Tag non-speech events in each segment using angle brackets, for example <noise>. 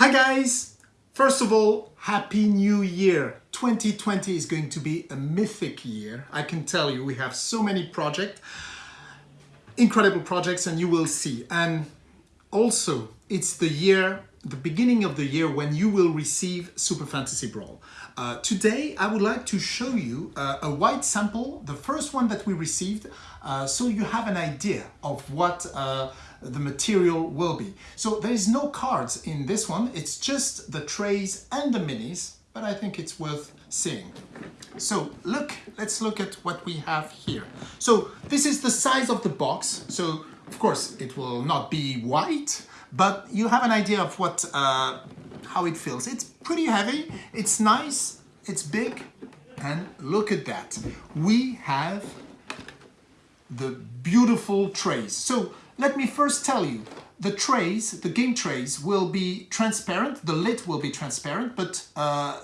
Hi guys! First of all, Happy New Year! 2020 is going to be a mythic year. I can tell you, we have so many projects, incredible projects, and you will see. And also, it's the year, the beginning of the year when you will receive Super Fantasy Brawl. Uh, today, I would like to show you uh, a white sample, the first one that we received, uh, so you have an idea of what uh, the material will be. So there is no cards in this one, it's just the trays and the minis, but I think it's worth seeing. So look, let's look at what we have here. So this is the size of the box. So of course it will not be white, but you have an idea of what uh, how it feels. It's pretty heavy, it's nice, it's big, and look at that. We have the beautiful trays. So let me first tell you, the trays, the game trays will be transparent, the lid will be transparent, but uh,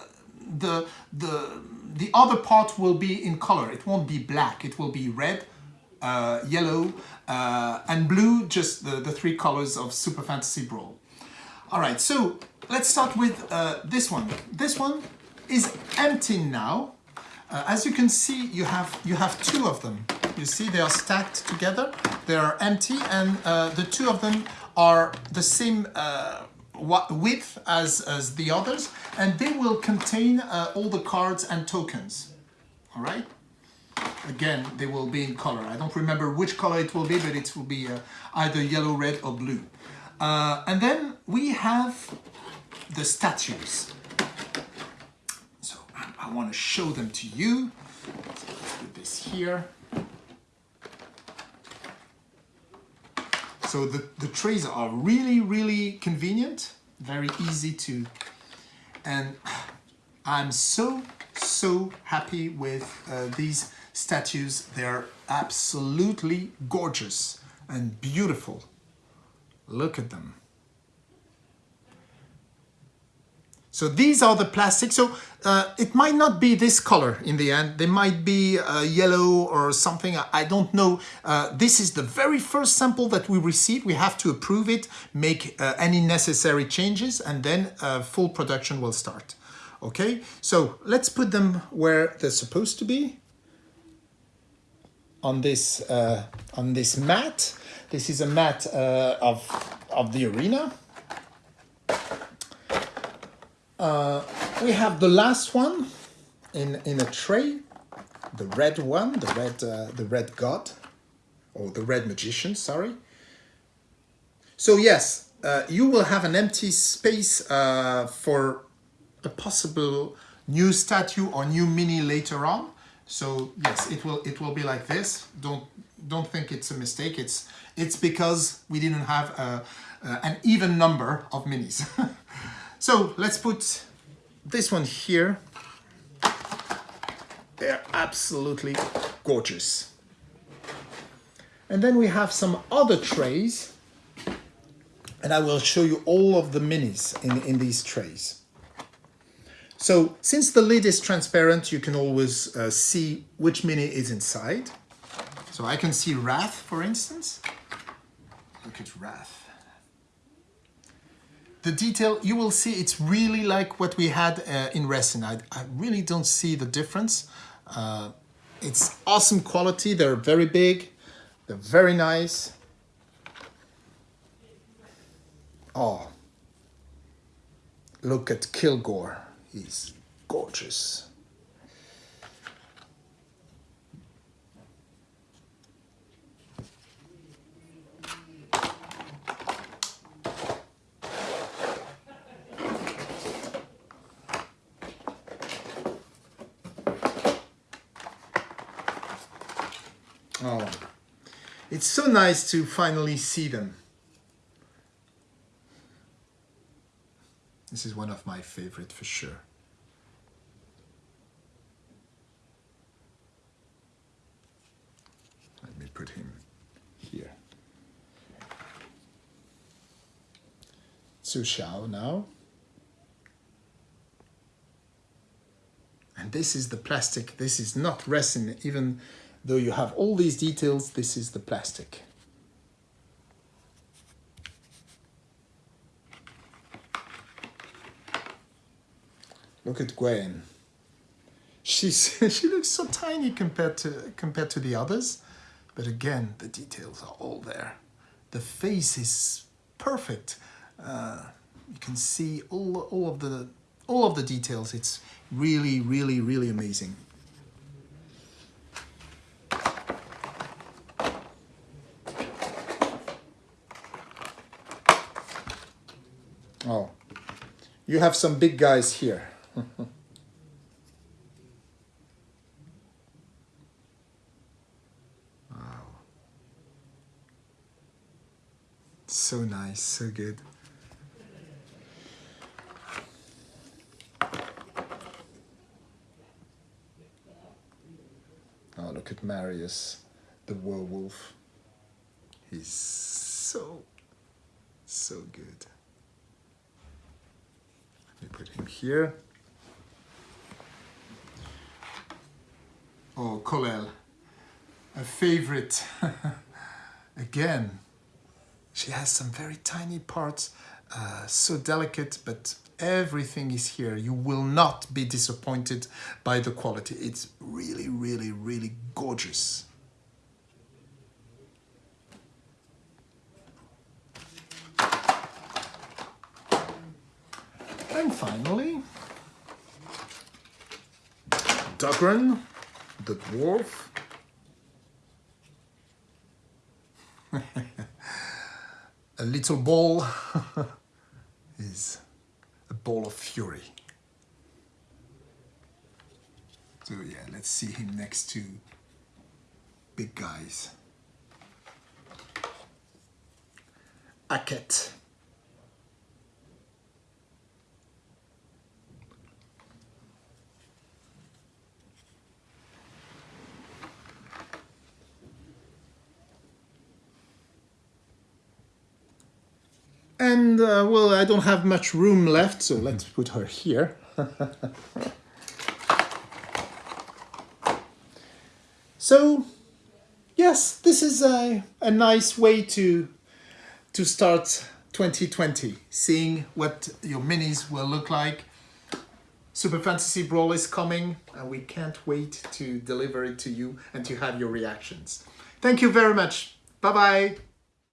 the, the, the other part will be in color. It won't be black, it will be red, uh, yellow, uh, and blue, just the, the three colors of Super Fantasy Brawl. All right, so let's start with uh, this one. This one is empty now. Uh, as you can see, you have, you have two of them. You see they are stacked together, they are empty, and uh, the two of them are the same uh, width as, as the others, and they will contain uh, all the cards and tokens. All right? Again, they will be in color. I don't remember which color it will be, but it will be uh, either yellow, red, or blue. Uh, and then we have the statues. So I, I want to show them to you. Let's put this here. So the, the trays are really, really convenient, very easy to, and I'm so, so happy with uh, these statues. They're absolutely gorgeous and beautiful. Look at them. So these are the plastic. So uh, it might not be this color in the end. They might be uh, yellow or something. I don't know. Uh, this is the very first sample that we receive. We have to approve it, make uh, any necessary changes, and then uh, full production will start. Okay, so let's put them where they're supposed to be. On this, uh, on this mat. This is a mat of, of the arena. Uh, we have the last one in, in a tray, the red one, the red, uh, the red god, or the red magician, sorry. So yes, uh, you will have an empty space uh, for a possible new statue or new mini later on. So yes, it will it will be like this. Don't don't think it's a mistake. It's it's because we didn't have a, uh, an even number of minis. <laughs> So let's put this one here. They're absolutely gorgeous. And then we have some other trays and I will show you all of the minis in, in these trays. So since the lid is transparent, you can always uh, see which mini is inside. So I can see Wrath, for instance. Look at Wrath the detail, you will see it's really like what we had uh, in resin. I, I, really don't see the difference. Uh, it's awesome quality. They're very big. They're very nice. Oh, look at Kilgore. He's gorgeous. Oh, it's so nice to finally see them. This is one of my favorite for sure. Let me put him here. Su Xiao now. And this is the plastic. This is not resin, even Though you have all these details, this is the plastic. Look at Gwen. She's <laughs> she looks so tiny compared to compared to the others, but again the details are all there. The face is perfect. Uh, you can see all all of the all of the details. It's really really really amazing. Oh, you have some big guys here. wow. So nice, so good. Oh, look at Marius, the werewolf. He's so, so good. Let me put him here. Oh, Colel, a favorite. <laughs> Again, she has some very tiny parts, uh, so delicate, but everything is here. You will not be disappointed by the quality. It's really, really, really gorgeous. And finally, Dugran, the dwarf. <laughs> a little ball <laughs> is a ball of fury. So yeah, let's see him next to big guys. Aket. And uh, well, I don't have much room left, so let's put her here. <laughs> so, yes, this is a, a nice way to, to start 2020, seeing what your minis will look like. Super Fantasy Brawl is coming, and we can't wait to deliver it to you and to have your reactions. Thank you very much. Bye-bye.